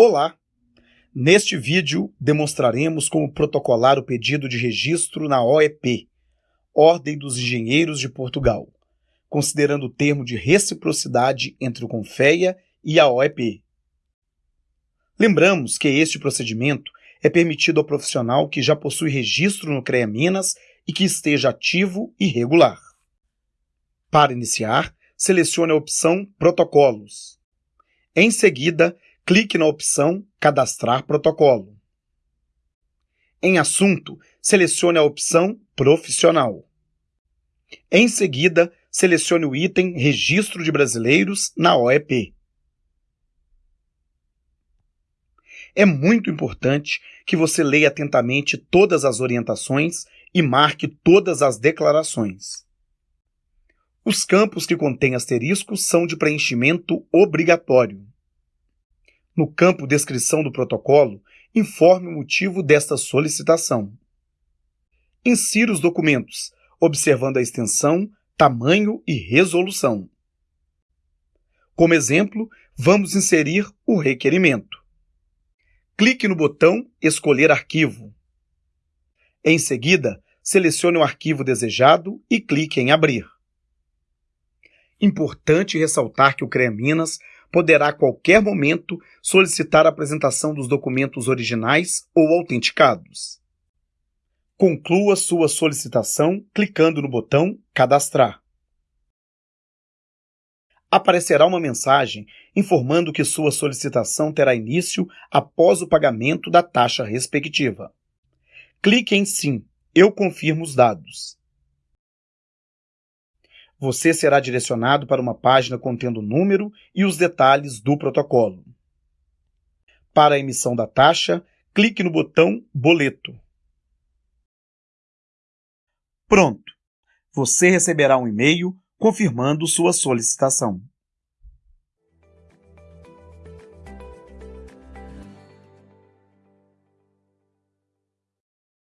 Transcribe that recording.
Olá! Neste vídeo demonstraremos como protocolar o pedido de registro na OEP, Ordem dos Engenheiros de Portugal, considerando o termo de reciprocidade entre o Confeia e a OEP. Lembramos que este procedimento é permitido ao profissional que já possui registro no CREA Minas e que esteja ativo e regular. Para iniciar, selecione a opção Protocolos. Em seguida, clique na opção Cadastrar protocolo. Em Assunto, selecione a opção Profissional. Em seguida, selecione o item Registro de Brasileiros na OEP. É muito importante que você leia atentamente todas as orientações e marque todas as declarações. Os campos que contêm asteriscos são de preenchimento obrigatório. No campo Descrição do protocolo, informe o motivo desta solicitação. Insira os documentos, observando a extensão, tamanho e resolução. Como exemplo, vamos inserir o requerimento. Clique no botão Escolher arquivo. Em seguida, selecione o arquivo desejado e clique em Abrir. Importante ressaltar que o CREA Minas poderá a qualquer momento solicitar a apresentação dos documentos originais ou autenticados. Conclua sua solicitação clicando no botão Cadastrar. Aparecerá uma mensagem informando que sua solicitação terá início após o pagamento da taxa respectiva. Clique em Sim, eu confirmo os dados você será direcionado para uma página contendo o número e os detalhes do protocolo. Para a emissão da taxa, clique no botão Boleto. Pronto! Você receberá um e-mail confirmando sua solicitação.